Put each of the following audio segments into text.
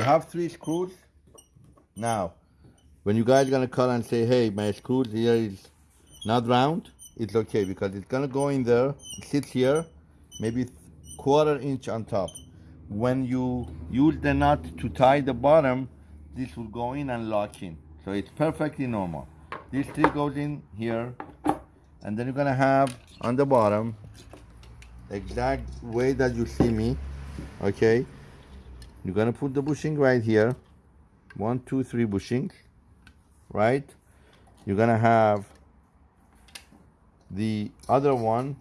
you have three screws. Now, when you guys gonna call and say, hey, my screws here is not round, it's okay because it's gonna go in there, sit here, maybe quarter inch on top. When you use the nut to tie the bottom, this will go in and lock in. So it's perfectly normal. This three goes in here, and then you're gonna have on the bottom, exact way that you see me, okay? You're gonna put the bushing right here, one, two, three bushing, right? You're gonna have the other one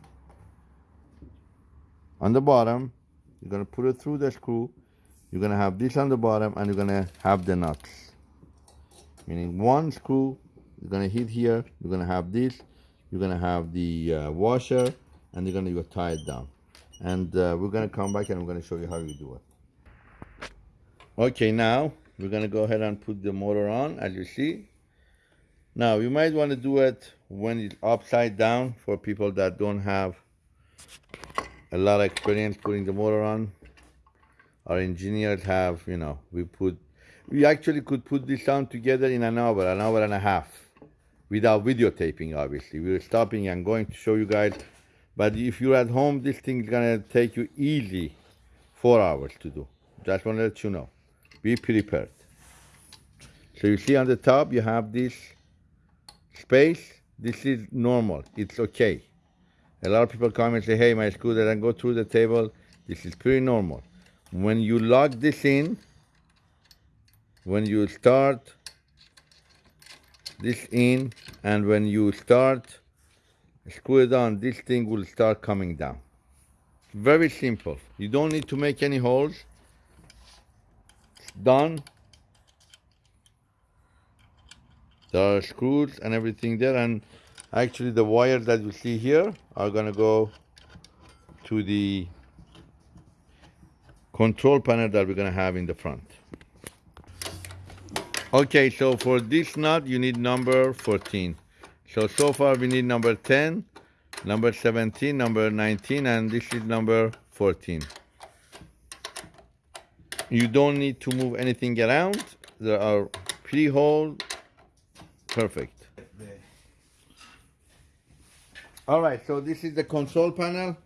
on the bottom. You're gonna put it through the screw. You're gonna have this on the bottom and you're gonna have the nuts. Meaning one screw, you're gonna hit here, you're gonna have this, you're gonna have the uh, washer and you're gonna go tie it down. And uh, we're gonna come back and I'm gonna show you how you do it. Okay, now we're gonna go ahead and put the motor on as you see. Now you might want to do it when it's upside down for people that don't have a lot of experience putting the motor on. Our engineers have, you know, we put, we actually could put this on together in an hour, an hour and a half without videotaping, obviously. We were stopping and going to show you guys. But if you're at home, this thing is gonna take you easy four hours to do. Just wanna let you know. Be prepared. So you see on the top, you have this space. This is normal, it's okay. A lot of people come and say, hey, my screw doesn't go through the table. This is pretty normal. When you lock this in, when you start this in, and when you start screw it on, this thing will start coming down. Very simple. You don't need to make any holes. Done. Are screws and everything there, and Actually, the wires that you see here are gonna go to the control panel that we're gonna have in the front. Okay, so for this nut, you need number 14. So, so far we need number 10, number 17, number 19, and this is number 14. You don't need to move anything around. There are pre-hole, perfect. All right, so this is the control panel.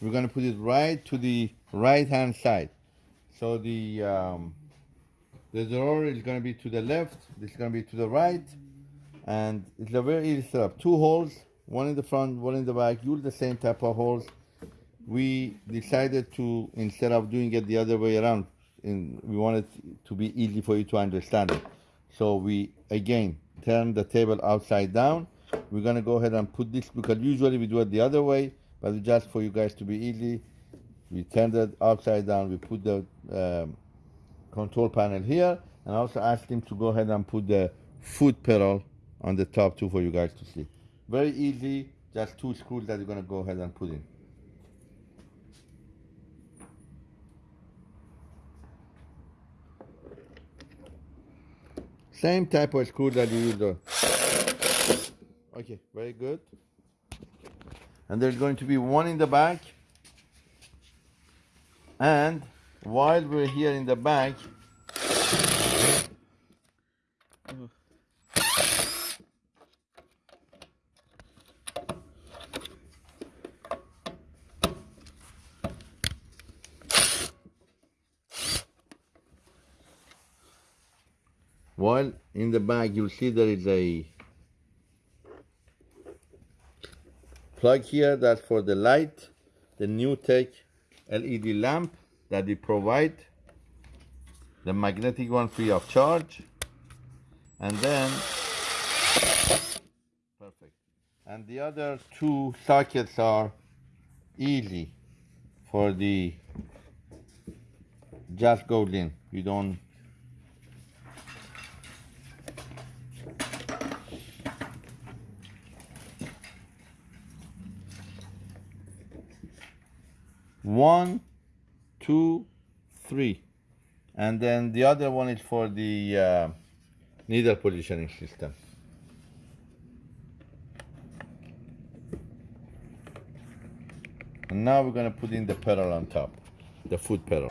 We're gonna put it right to the right-hand side. So the, um, the drawer is gonna be to the left, this is gonna be to the right, and it's a very easy setup. Two holes, one in the front, one in the back, use the same type of holes. We decided to, instead of doing it the other way around, in, we want it to be easy for you to understand it. So we, again, turn the table upside down, we're gonna go ahead and put this because usually we do it the other way, but just for you guys to be easy, we turn it upside down. We put the um, control panel here, and I also asked him to go ahead and put the foot pedal on the top too for you guys to see. Very easy, just two screws that you're gonna go ahead and put in. Same type of screw that you use. Okay, very good. And there's going to be one in the back. And while we're here in the back, while in the back you'll see there is a plug here that's for the light the new tech LED lamp that we provide the magnetic one free of charge and then perfect. And the other two sockets are easy for the just goes in. You don't one, two, three. And then the other one is for the uh, needle positioning system. And now we're gonna put in the pedal on top, the foot pedal.